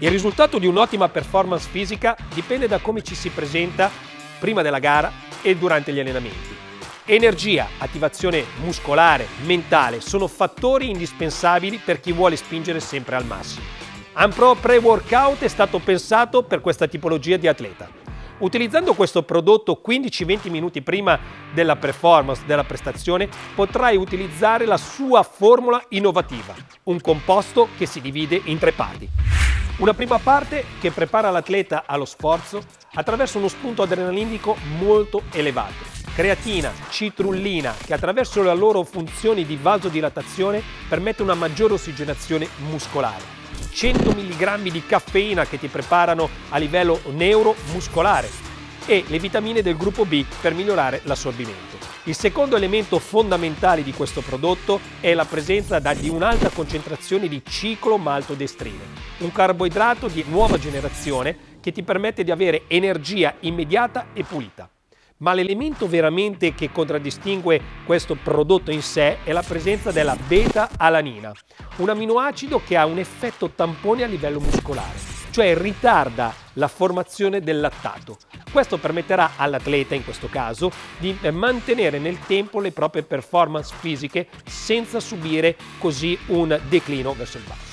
Il risultato di un'ottima performance fisica dipende da come ci si presenta prima della gara e durante gli allenamenti. Energia, attivazione muscolare, mentale sono fattori indispensabili per chi vuole spingere sempre al massimo. Ampro Pre-Workout è stato pensato per questa tipologia di atleta. Utilizzando questo prodotto 15-20 minuti prima della performance, della prestazione, potrai utilizzare la sua formula innovativa, un composto che si divide in tre parti. Una prima parte che prepara l'atleta allo sforzo attraverso uno spunto adrenalinico molto elevato. Creatina, citrullina, che attraverso le loro funzioni di vasodilatazione permette una maggiore ossigenazione muscolare. 100 mg di caffeina che ti preparano a livello neuromuscolare e le vitamine del gruppo B per migliorare l'assorbimento. Il secondo elemento fondamentale di questo prodotto è la presenza di un'alta concentrazione di ciclomaltodestrine, un carboidrato di nuova generazione che ti permette di avere energia immediata e pulita. Ma l'elemento veramente che contraddistingue questo prodotto in sé è la presenza della beta-alanina, un aminoacido che ha un effetto tampone a livello muscolare, cioè ritarda la formazione del lattato. Questo permetterà all'atleta, in questo caso, di mantenere nel tempo le proprie performance fisiche senza subire così un declino verso il basso.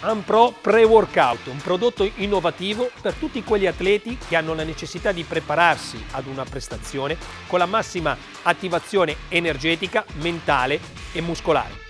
Ampro Pre-Workout, un prodotto innovativo per tutti quegli atleti che hanno la necessità di prepararsi ad una prestazione con la massima attivazione energetica, mentale e muscolare.